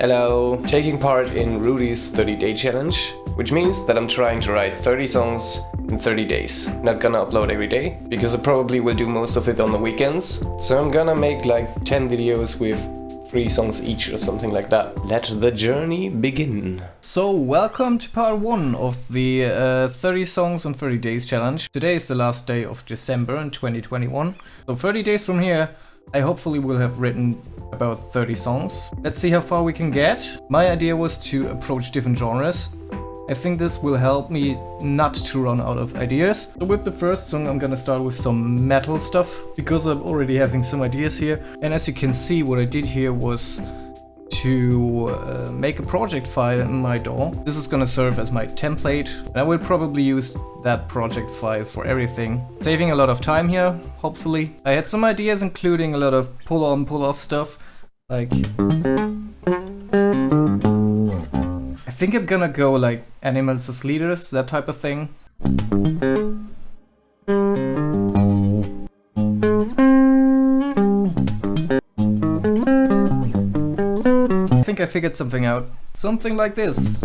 Hello! Taking part in Rudy's 30 day challenge, which means that I'm trying to write 30 songs in 30 days. Not gonna upload every day, because I probably will do most of it on the weekends. So I'm gonna make like 10 videos with three songs each or something like that. Let the journey begin. So welcome to part 1 of the uh, 30 songs in 30 days challenge. Today is the last day of December in 2021. So 30 days from here I hopefully will have written about 30 songs. Let's see how far we can get. My idea was to approach different genres. I think this will help me not to run out of ideas. So with the first song I'm gonna start with some metal stuff because I'm already having some ideas here. And as you can see what I did here was to uh, make a project file in my DAW. This is gonna serve as my template and I will probably use that project file for everything. Saving a lot of time here, hopefully. I had some ideas including a lot of pull on pull off stuff like I think I'm gonna go like animals as leaders, that type of thing. Figured something out. Something like this.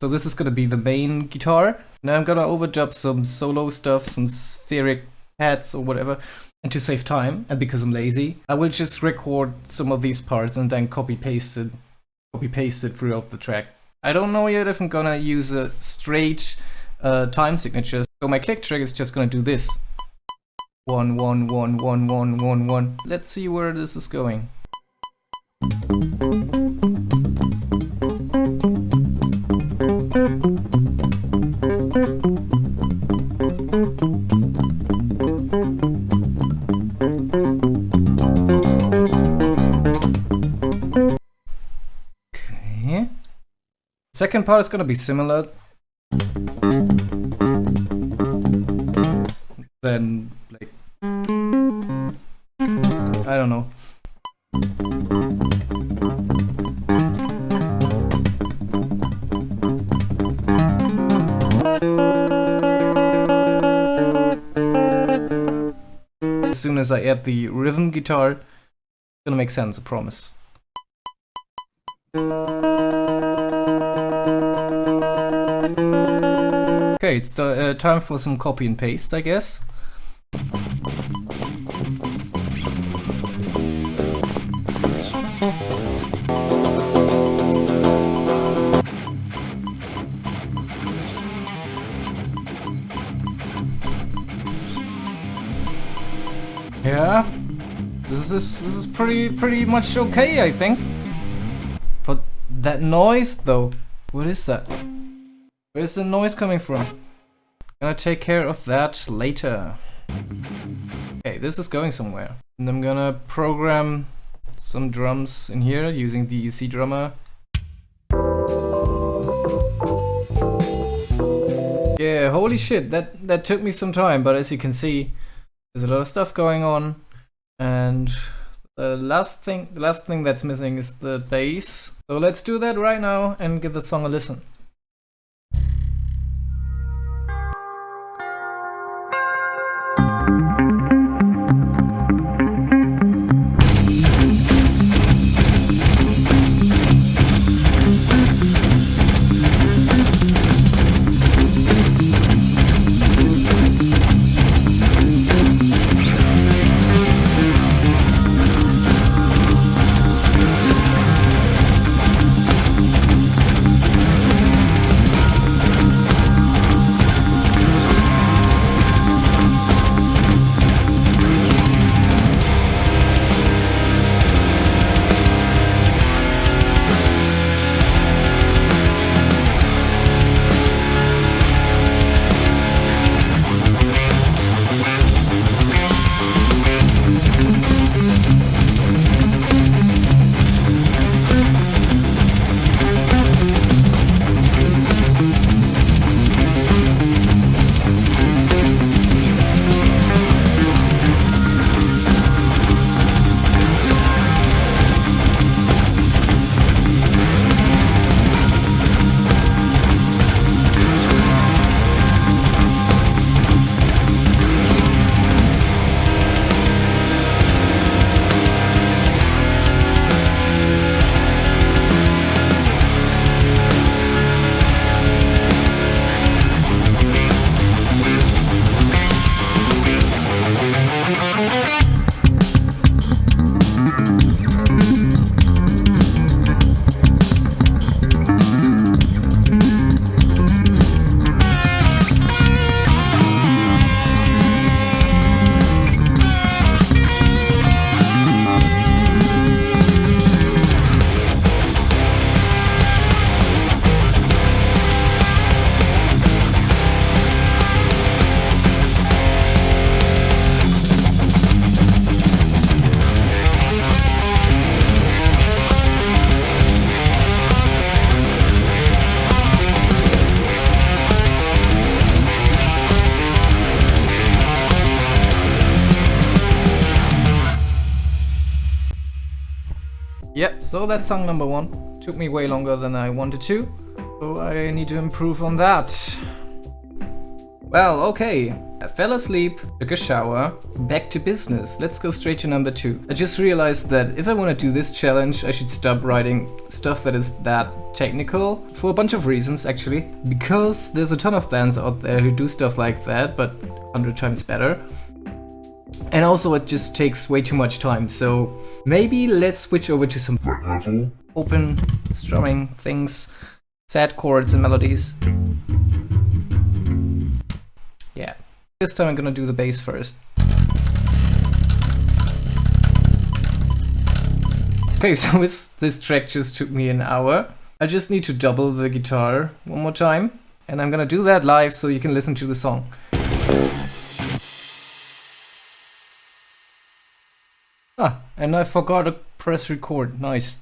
So this is gonna be the main guitar. Now I'm gonna overdub some solo stuff, some spheric pads or whatever. And to save time, and because I'm lazy, I will just record some of these parts and then copy paste it, copy paste it throughout the track. I don't know yet if I'm gonna use a straight uh, time signature. So my click track is just gonna do this. One, one, one, one, one, one, one. Let's see where this is going. Second part is gonna be similar. Then, like, I don't know. As soon as I add the rhythm guitar, it's gonna make sense, I promise. Okay, it's uh, time for some copy and paste, I guess. Yeah, this is this is pretty pretty much okay, I think. But that noise, though, what is that? Where's the noise coming from? Gonna take care of that later. Okay, this is going somewhere. And I'm gonna program some drums in here using the EZdrummer. Yeah, holy shit, that, that took me some time, but as you can see, there's a lot of stuff going on. And the last thing, the last thing that's missing is the bass. So let's do that right now and give the song a listen. So that's song number one. Took me way longer than I wanted to, so I need to improve on that. Well, okay. I fell asleep, took a shower, back to business. Let's go straight to number two. I just realized that if I want to do this challenge, I should stop writing stuff that is that technical for a bunch of reasons actually. Because there's a ton of bands out there who do stuff like that, but 100 times better. And also it just takes way too much time, so maybe let's switch over to some open strumming things, sad chords and melodies. Yeah. This time I'm gonna do the bass first. Okay, so this, this track just took me an hour. I just need to double the guitar one more time. And I'm gonna do that live so you can listen to the song. And I forgot to press record. Nice.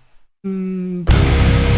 Mm.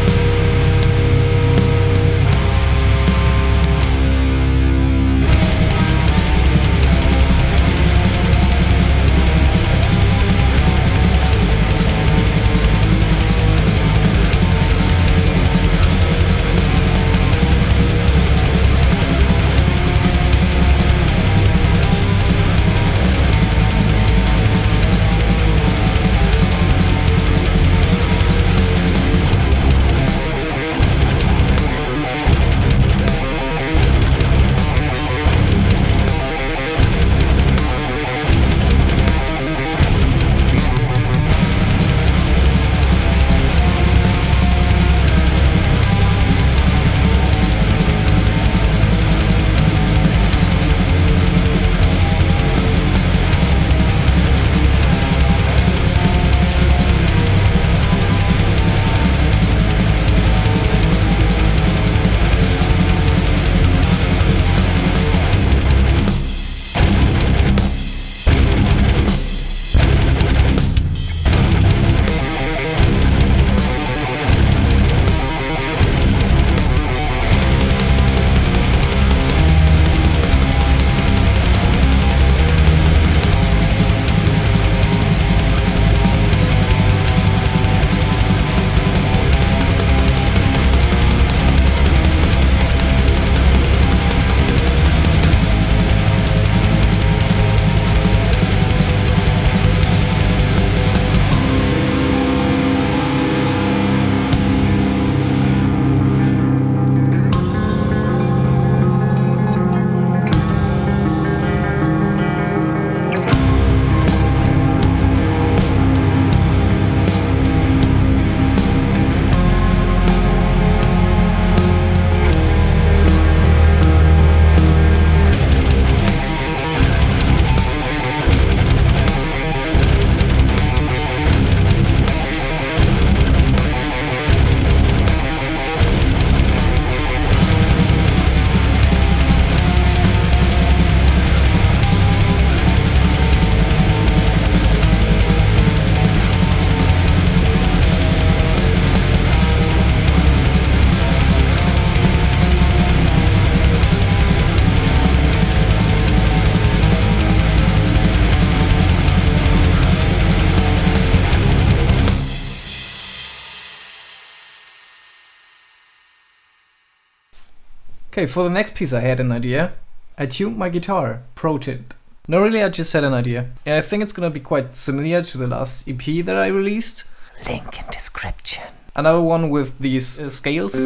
Okay, for the next piece I had an idea. I tuned my guitar. Pro tip. No, really, I just had an idea. And I think it's gonna be quite similar to the last EP that I released. Link in description. Another one with these uh, scales.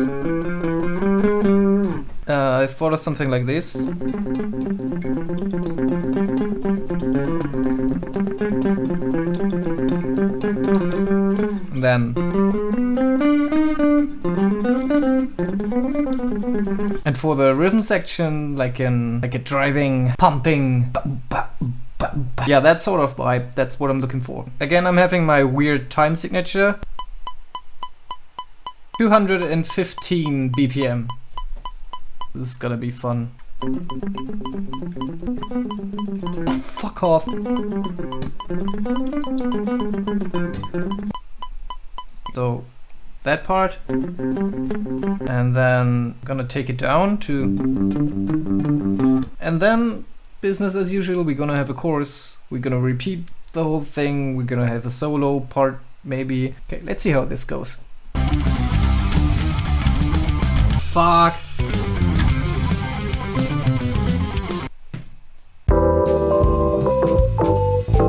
Uh, I thought of something like this. And then and for the rhythm section, like in like a driving, pumping, yeah, that sort of vibe. That's what I'm looking for. Again, I'm having my weird time signature. 215 BPM. This is gonna be fun. Fuck off. So that part and then I'm gonna take it down to and then business as usual we're gonna have a chorus we're gonna repeat the whole thing we're gonna have a solo part maybe. Okay, let's see how this goes. Fuck.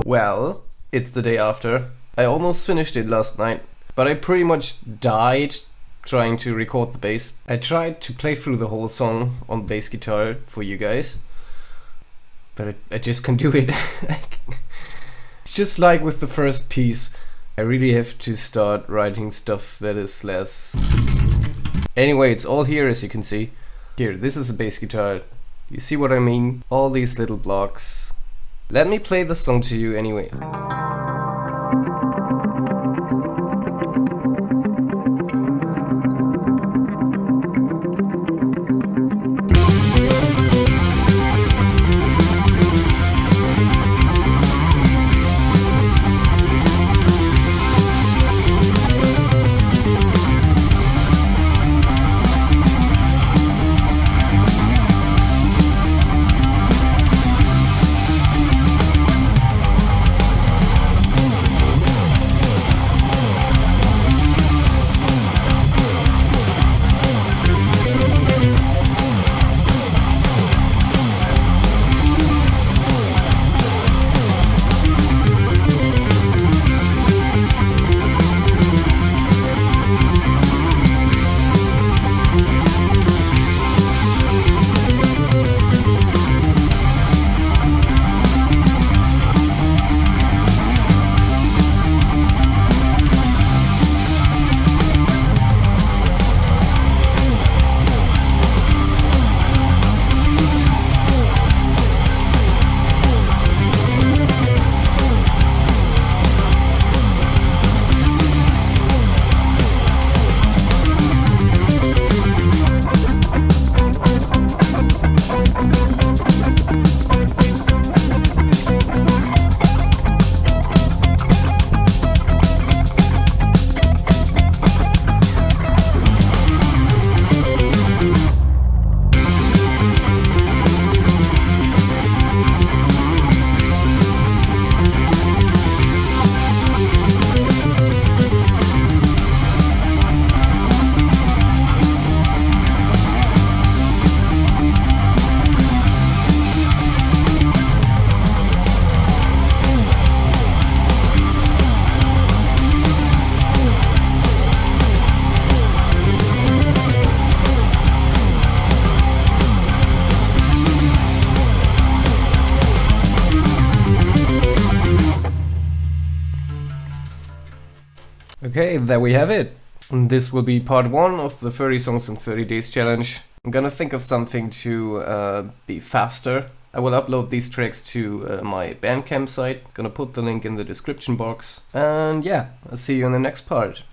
Well, it's the day after. I almost finished it last night, but I pretty much died trying to record the bass. I tried to play through the whole song on bass guitar for you guys, but I, I just can't do it. it's just like with the first piece. I really have to start writing stuff that is less... Anyway, it's all here as you can see. Here, this is a bass guitar. You see what I mean? All these little blocks. Let me play the song to you anyway. There we have it. This will be part one of the 30 songs in 30 days challenge. I'm gonna think of something to uh, be faster. I will upload these tracks to uh, my Bandcamp site. Gonna put the link in the description box. And yeah, I'll see you in the next part.